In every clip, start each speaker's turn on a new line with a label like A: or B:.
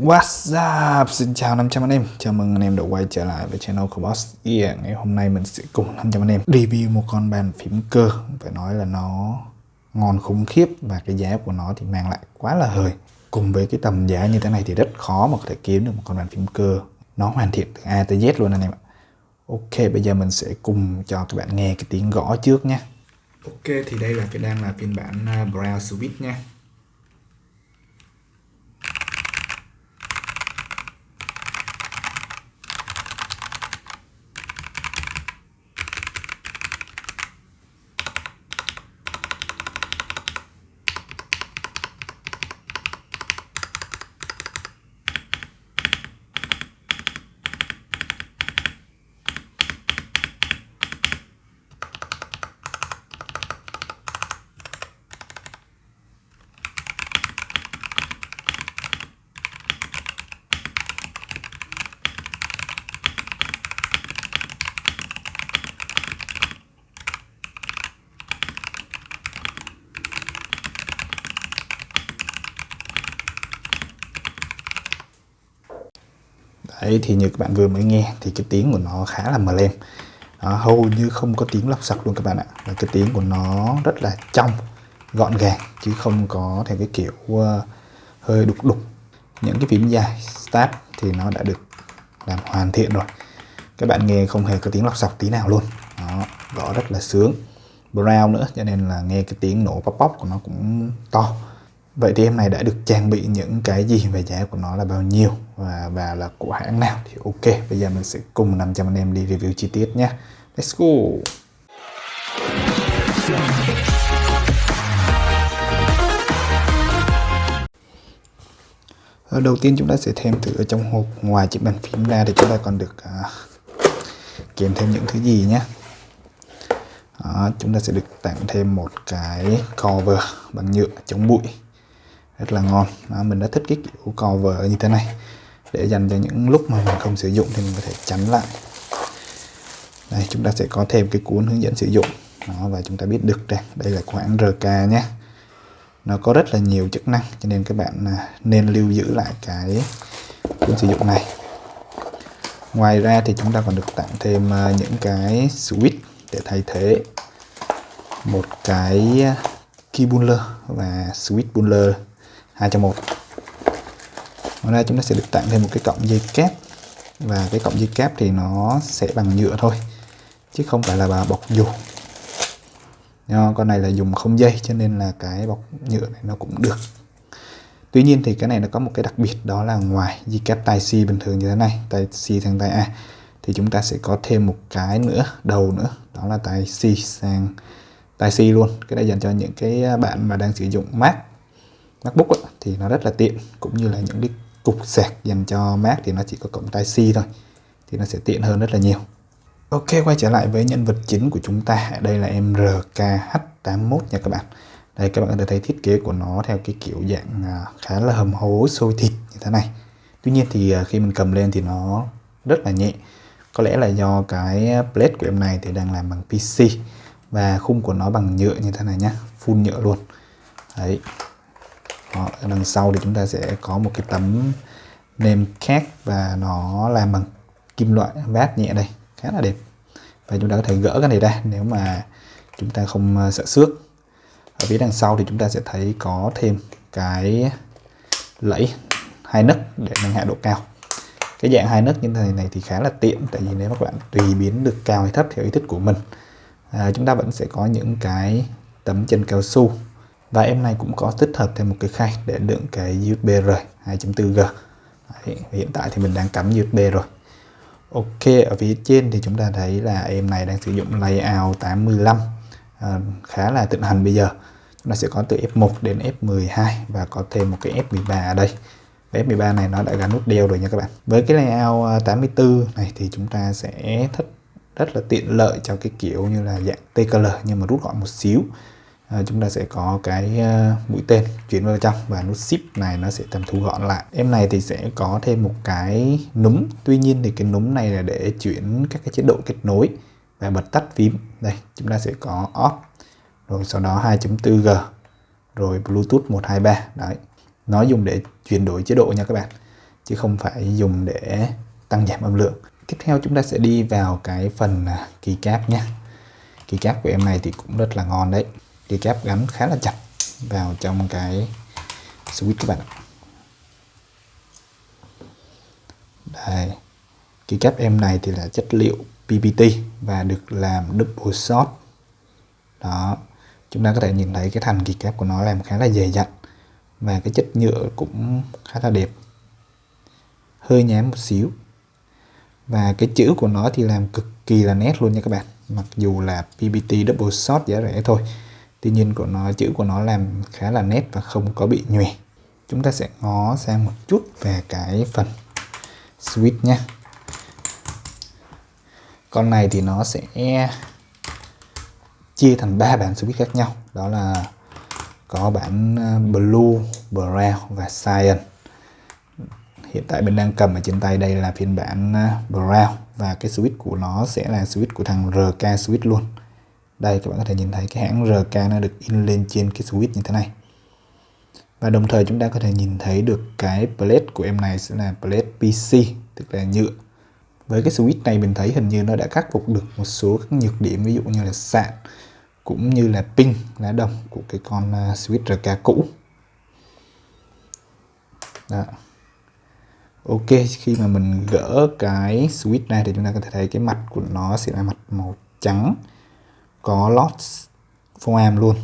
A: What's up? Xin chào 500 anh em. Chào mừng anh em đã quay trở lại với channel của Boss. Yeah Ngày hôm nay mình sẽ cùng 500 anh em review một con bàn phím cơ. Phải nói là nó ngon khủng khiếp Và cái giá của nó thì mang lại quá là hời Cùng với cái tầm giá như thế này thì rất khó mà có thể kiếm được một con bàn phím cơ. Nó hoàn thiện từ A tới Z luôn anh em ạ. Ok, bây giờ mình sẽ cùng cho các bạn nghe cái tiếng gõ trước nhé. Ok, thì đây là cái đang là phiên bản à, Brown Switch nha. Đấy thì như các bạn vừa mới nghe thì cái tiếng của nó khá là mờ lem. Đó, hầu như không có tiếng lọc sặc luôn các bạn ạ. Và cái tiếng của nó rất là trong gọn gàng chứ không có theo cái kiểu uh, hơi đục đục. Những cái phím dài start thì nó đã được làm hoàn thiện rồi. Các bạn nghe không hề có tiếng lọc sọc tí nào luôn. Đó, gõ rất là sướng. Brown nữa cho nên là nghe cái tiếng nổ pop pop của nó cũng to. Vậy thì em này đã được trang bị những cái gì? Về giá của nó là bao nhiêu? Và, và là của hãng nào? Thì ok bây giờ mình sẽ cùng 500 anh em đi review chi tiết nhé. Let's go! Ờ, đầu tiên chúng ta sẽ thêm thử ở trong hộp ngoài chiếc bàn phím ra thì chúng ta còn được à, uh, kèm thêm những thứ gì nhé. Đó, chúng ta sẽ được tặng thêm một cái cover bằng nhựa chống bụi rất là ngon. Đó, mình đã thích cái kiểu cover như thế này. Để dành cho những lúc mà mình không sử dụng thì mình có thể chắn lại. Đây chúng ta sẽ có thêm cái cuốn hướng dẫn sử dụng. Đó, và chúng ta biết được đây. Đây là khoảng RK nhé. Nó có rất là nhiều chức năng cho nên các bạn à, nên lưu giữ lại cái cuốn sử dụng này. Ngoài ra thì chúng ta còn được tặng thêm à, những cái switch để thay thế một cái key buller và switch buller. 2 trong 1 ngoài ra chúng ta sẽ được tặng thêm một cái cọng dây kép. Và cái cọng dây kép thì nó sẽ bằng nhựa thôi, chứ không phải là bọc dù. Nho con này là dùng không dây, cho nên là cái bọc nhựa này nó cũng được. Tuy nhiên thì cái này nó có một cái đặc biệt, đó là ngoài dây kép tai C bình thường như thế này, tai C sang tai A, thì chúng ta sẽ có thêm một cái nữa, đầu nữa, đó là tai C sang tai C luôn. Cái này dành cho những cái bạn mà đang sử dụng Mac. MacBook ấy, thì nó rất là tiện cũng như là những cái cục sạc dành cho Mac thì nó chỉ có cổng tai C thôi thì nó sẽ tiện hơn rất là nhiều. Ok quay trở lại với nhân vật chính của chúng ta. Đây là em RKH81 nha các bạn. Đây các bạn có thể thấy thiết kế của nó theo cái kiểu dạng à, khá là hầm hố sôi thịt như thế này. Tuy nhiên thì à, khi mình cầm lên thì nó rất là nhẹ. Có lẽ là do cái plate của em này thì đang làm bằng PC và khung của nó bằng nhựa như thế này nhá full nhựa luôn. Đấy đó, ở đằng sau thì chúng ta sẽ có một cái tấm nêm khác và nó làm bằng kim loại vát nhẹ đây khá là đẹp. Và chúng ta có thể gỡ cái này ra nếu mà chúng ta không ờ, sợ xước. Ở phía đằng sau thì chúng ta sẽ thấy có thêm cái lẫy hai nấc để nâng hạ độ cao. Cái dạng hai nấc như thế này này thì khá là tiện tại vì nếu các bạn tùy biến được cao hay thấp theo ý thích của mình à, chúng ta vẫn sẽ có những cái tấm chân cao su và em này cũng có tích hợp thêm một cái khay để đựng cái USB-R 2.4G Đấy, hiện tại thì mình đang cắm USB rồi. Ok ở phía trên thì chúng ta thấy là em này đang sử dụng layout 85 à, ờ, khá là tự hành bây giờ. Chúng ta sẽ có từ F1 đến F12 và có thêm một cái F13 ở đây. F13 này nó đã gắn nút đeo rồi nha các bạn. Với cái layout ờ, 84 này thì chúng ta sẽ thích rất là tiện lợi cho cái kiểu như là dạng TKL nhưng mà rút gọn một xíu à, chúng ta sẽ có cái uh, mũi tên chuyển vào trong và nút ship này nó sẽ tầm thu gọn lại. Em này thì sẽ có thêm một cái núm. Tuy nhiên thì cái núm này là để chuyển các cái chế độ kết nối và bật tắt phím. Đây chúng ta sẽ có off rồi sau đó 2.4G rồi Bluetooth 123 đấy nó dùng để chuyển đổi chế độ nha các bạn chứ không phải dùng để tăng giảm âm lượng. Tiếp theo chúng ta sẽ đi vào cái phần à, keycap nhé keycap của em này thì cũng rất là ngon đấy keycap gắn khá là chặt vào trong cái switch các bạn ạ. Đây. Keycap em này thì là chất liệu PPT và được làm double shot. Đó. Chúng ta có thể nhìn thấy cái thành kỳ keycap của nó làm khá là dày dặn và cái chất nhựa cũng khá là đẹp. Hơi nhám một xíu. Và cái chữ của nó thì làm cực kỳ là nét luôn nha các bạn. Mặc dù là PPT double shot giá rẻ thôi tuy nhiên của nó chữ của nó làm khá là nét và không có bị nhòe. Chúng ta sẽ ngó sang một chút về cái phần switch nhé. Con này thì nó sẽ chia thành ba bản switch khác nhau. Đó là có bản ờ, blue, brown và cyan. Hiện tại mình đang cầm ở trên tay đây là phiên bản ờ, brown. Và cái switch của nó sẽ là switch của thằng RK switch luôn đây, các bạn có thể nhìn thấy cái hãng RK nó được in lên trên cái switch như thế này. Và đồng thời chúng ta có thể nhìn thấy được cái plate của em này sẽ là plate PC tức là nhựa. Với cái switch này mình thấy hình như nó đã khắc phục được một số các nhược điểm, ví dụ như là sạn cũng như là pin lá đồng của cái con à, switch RK cũ. Đó. Ok, khi mà mình gỡ cái switch này thì chúng ta có thể thấy cái mặt của nó sẽ là mặt màu trắng có lót foam luôn.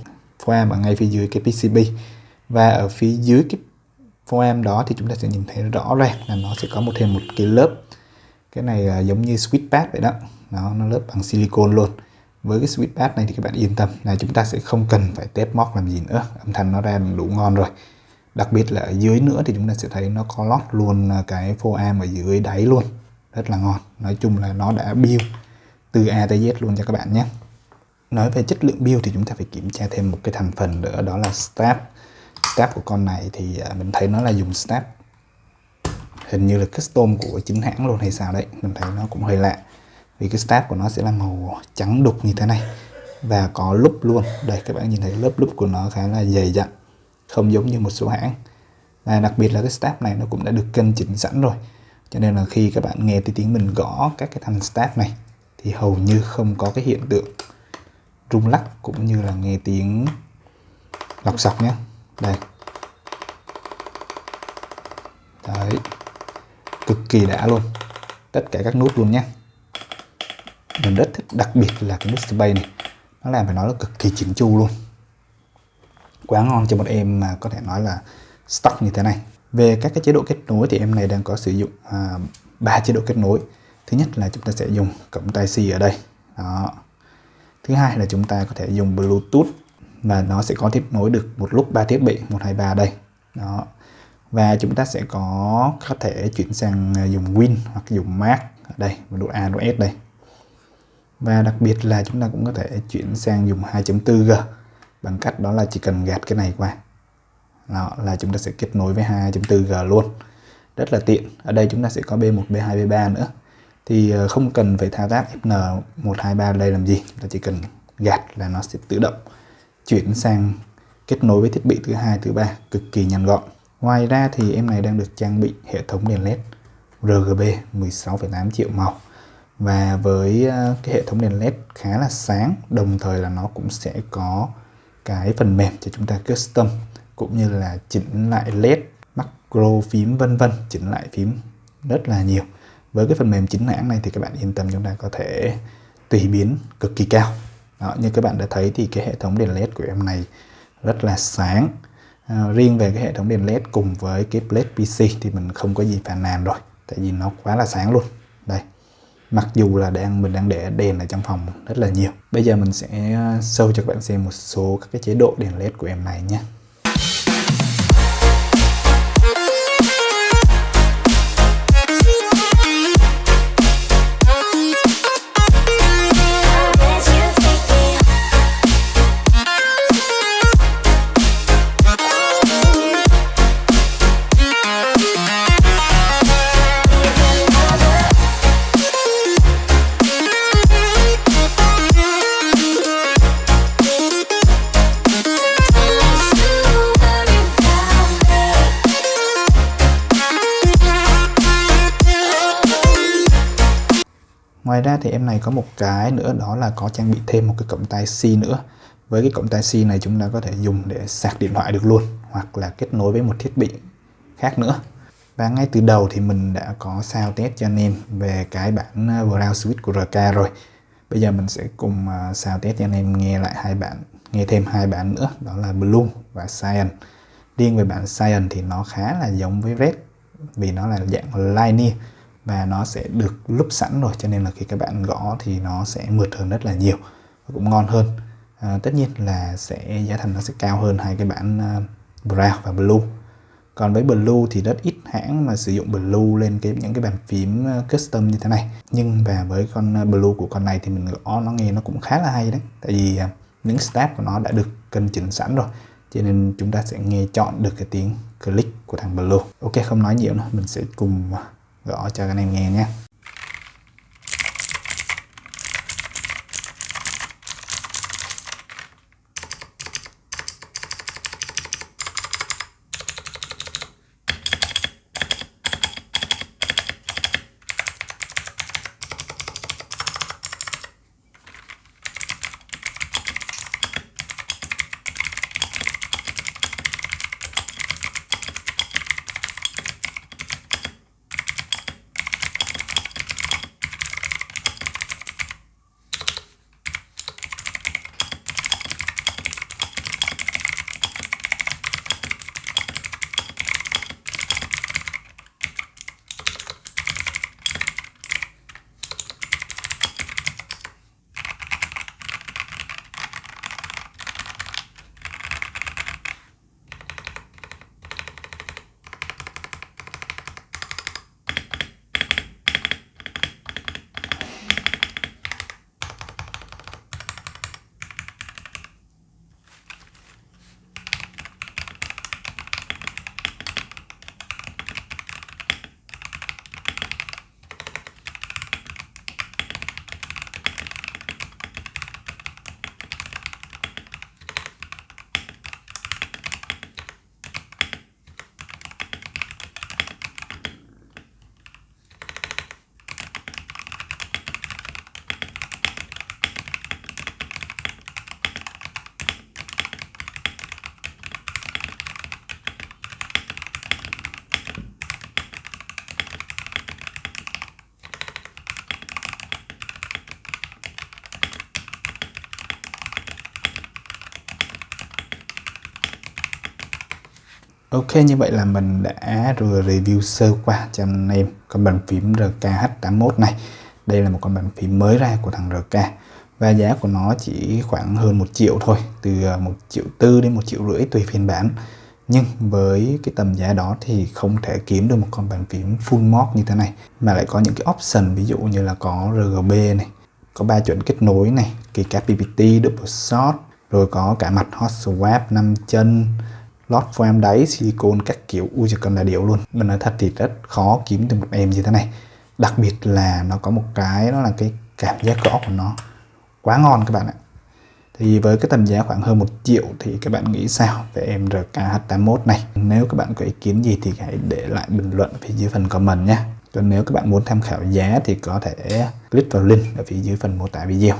A: Foam ở ngay phía dưới cái PCB và ở phía dưới cái foam đó thì chúng ta sẽ nhìn thấy rõ ràng là nó sẽ có một thêm một cái lớp. Cái này là giống như switch pad vậy đó. Nó nó lớp bằng silicon luôn. Với cái switch pad này thì các bạn yên tâm là chúng ta sẽ không cần phải tép móc làm gì nữa. Âm thanh nó ra đủ ngon rồi. Đặc biệt là ở dưới nữa thì chúng ta sẽ thấy nó có lót luôn à, cái foam ở dưới đáy luôn. Rất là ngon. Nói chung là nó đã build từ A tới Z luôn cho các bạn nhé nói về chất lượng build thì chúng ta phải kiểm tra thêm một cái thành phần nữa, đó là strap strap của con này thì à, mình thấy nó là dùng strap hình như là custom của chính hãng luôn hay sao đấy, mình thấy nó cũng hơi lạ. Vì cái strap của nó sẽ là màu trắng đục như thế này và có lúp luôn. Đây, các bạn nhìn thấy lớp lúp của nó khá là dày dặn, không giống như một số hãng. Và đặc biệt là cái strap này nó cũng đã được cân chỉnh sẵn rồi. Cho nên là khi các bạn nghe tiếng mình gõ các cái thanh strap này thì hầu như không có cái hiện tượng rung lắc cũng như là nghe tiếng lọc sọc nhé. Đây. Đấy. Cực kỳ đã luôn. Tất cả các nút luôn nhé. Mình rất thích đặc biệt là cái nút space này. Nó làm phải nói là cực kỳ chỉnh chu luôn. Quá ngon cho một em mà có thể nói là stock như thế này. Về các cái chế độ kết nối thì em này đang có sử dụng à, ba à, chế độ kết nối. Thứ nhất là chúng ta sẽ dùng cổng tai C ở đây. Đó thứ hai là chúng ta có thể dùng Bluetooth và nó sẽ có kết nối được một lúc ba thiết bị 123 đây. Đó. Và chúng ta sẽ có có thể chuyển sang à, dùng Win hoặc dùng Mac ở đây độ A, độ S đây. Và đặc biệt là chúng ta cũng có thể chuyển sang dùng 2.4G bằng cách đó là chỉ cần gạt cái này qua. Đó, là chúng ta sẽ kết nối với 2.4G luôn. Rất là tiện. Ở đây chúng ta sẽ có B1 B2 B3 nữa thì ờ, không cần phải thao tác FN123 đây làm gì. Chúng ta chỉ cần gạt là nó sẽ tự động chuyển sang kết nối với thiết bị thứ hai thứ ba cực kỳ nhanh gọn. Ngoài ra thì em này đang được trang bị hệ thống đèn led RGB 16,8 triệu màu. Và với ờ, cái hệ thống đèn led khá là sáng đồng thời là nó cũng sẽ có cái phần mềm cho chúng ta custom cũng như là chỉnh lại led macro phím vân vân chỉnh lại phím rất là nhiều với cái phần mềm chính hãng này thì các bạn yên tâm chúng ta có thể tùy biến cực kỳ cao. Đó, như các bạn đã thấy thì cái hệ thống đèn led của em này rất là sáng. À, riêng về cái hệ thống đèn led cùng với cái plate pc thì mình không có gì phàn nàn rồi tại vì nó quá là sáng luôn. Đây mặc dù là đang mình đang để đèn ở trong phòng rất là nhiều. Bây giờ mình sẽ à, show cho các bạn xem một số các cái chế độ đèn led của em này nhé. Ngoài ra thì em này có một cái nữa đó là có trang bị thêm một cái cổng tai C nữa. Với cái cổng tai C này chúng ta có thể dùng để sạc điện thoại được luôn hoặc là kết nối với một thiết bị khác nữa. Và ngay từ đầu thì mình đã có sao test cho anh em về cái bản ờ, Brown Switch của RK rồi. Bây giờ mình sẽ cùng ờ, sao test cho anh em nghe lại hai bản nghe thêm hai bản nữa đó là Blue và Cyan. Riêng về bản Cyan thì nó khá là giống với Red vì nó là dạng linear và nó sẽ được lúc sẵn rồi cho nên là khi các bạn gõ thì nó sẽ mượt hơn rất là nhiều và cũng ngon hơn. À, tất nhiên là sẽ giá thành nó sẽ cao hơn hai cái bản à, uh, Brown và Blue. Còn với Blue thì rất ít hãng mà sử dụng Blue lên cái những cái bàn phím à, custom như thế này. Nhưng và với con à, Blue của con này thì mình gõ nó nghe nó cũng khá là hay đấy. Tại vì những step của nó đã được cân chỉnh sẵn rồi cho nên chúng ta sẽ nghe chọn được cái tiếng click của thằng Blue. Ok không nói nhiều nữa mình sẽ cùng gõ cho anh em nghe nhé. Ok như vậy là mình đã vừa review sơ qua cho anh em con bàn phím RKH81 này. Đây là một con bàn phím mới ra của thằng RK và giá của nó chỉ khoảng hơn một triệu thôi từ ờ, một triệu tư đến một triệu rưỡi tùy phiên bản. Nhưng với cái tầm giá đó thì không thể kiếm được một con bàn phím full mod như thế này mà lại có những cái option ví dụ như là có RGB này có ba chuẩn kết nối này kể cả PPT, double shot rồi có cả mặt hot swap 5 chân lót foam đáy silicon các kiểu, ui chỉ cần là điệu luôn. Mình nói thật thì rất khó kiếm được một em như thế này. Đặc biệt là nó có một cái đó là cái cảm giác gõ của nó. Quá ngon các bạn ạ. Thì với cái tầm giá khoảng hơn một triệu thì các bạn nghĩ sao về em RKH81 này? Nếu các bạn có ý kiến gì thì hãy để lại bình luận ở phía dưới phần comment nhé. Còn nếu các bạn muốn tham khảo giá thì có thể click vào link ở phía dưới phần mô tả video.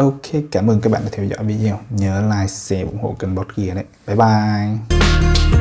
A: Ok, cảm ơn các bạn đã theo dõi video. Nhớ like, share, ủng hộ kênh Bot Gear đấy. Bye bye.